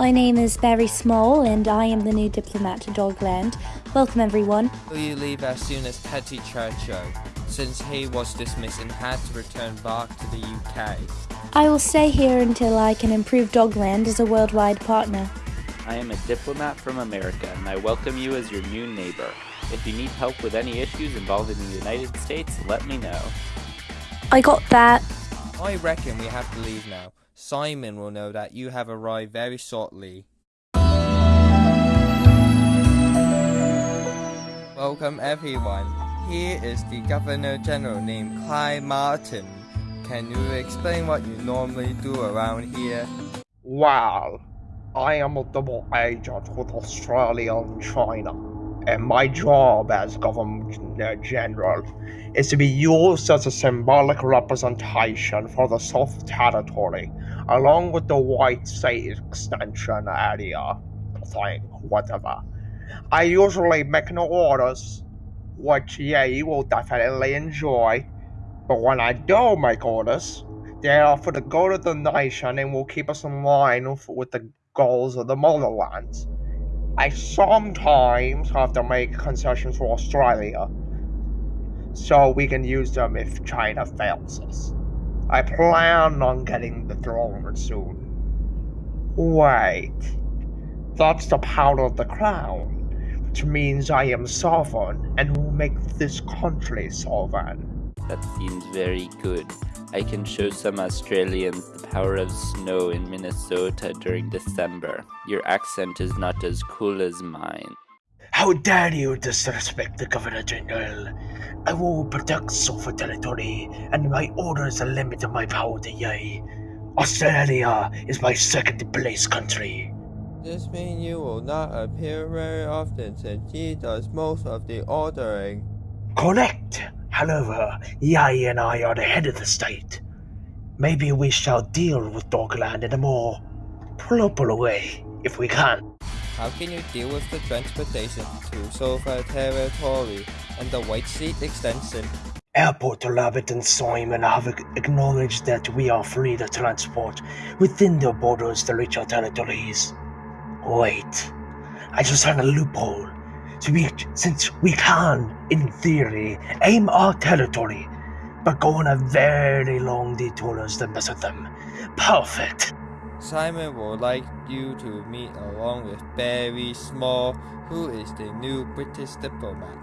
My name is Barry Small, and I am the new diplomat to Dogland. Welcome, everyone. Will you leave as soon as Petty Churchill, since he was dismissed and had to return back to the UK? I will stay here until I can improve Dogland as a worldwide partner. I am a diplomat from America, and I welcome you as your new neighbor. If you need help with any issues involving the United States, let me know. I got that. I reckon we have to leave now. Simon will know that you have arrived very shortly. Welcome everyone. Here is the Governor General named Clyde Martin. Can you explain what you normally do around here? Well, I am a double agent with Australia and China, and my job as Governor uh, General is to be used as a symbolic representation for the South Territory, along with the White State Extension area thing, whatever. I usually make no orders, which yeah, you will definitely enjoy. But when I do make orders, they are for the good of the nation and will keep us in line with the goals of the motherland. I sometimes have to make concessions for Australia, so we can use them if China fails us. I plan on getting the throne soon. Wait, that's the power of the crown, which means I am sovereign and will make this country sovereign. That seems very good. I can show some Australians the power of snow in Minnesota during December. Your accent is not as cool as mine. How dare you disrespect the Governor General? I will protect South Territory, and my orders limit of my power to ye. Australia is my second place country. This means you will not appear very often since he does most of the ordering. Correct. However, Yai and I are the head of the state. Maybe we shall deal with Dogland in a more proper way, if we can. How can you deal with the transportation to Silver Territory and the White State Extension? Airport Rabbit and Simon have acknowledged that we are free to transport within their borders to reach our territories. Wait, I just found a loophole. We, since we can, in theory, aim our territory, but go on a very long detours to visit them. Perfect. Simon would like you to meet along with Barry Small, who is the new British diplomat.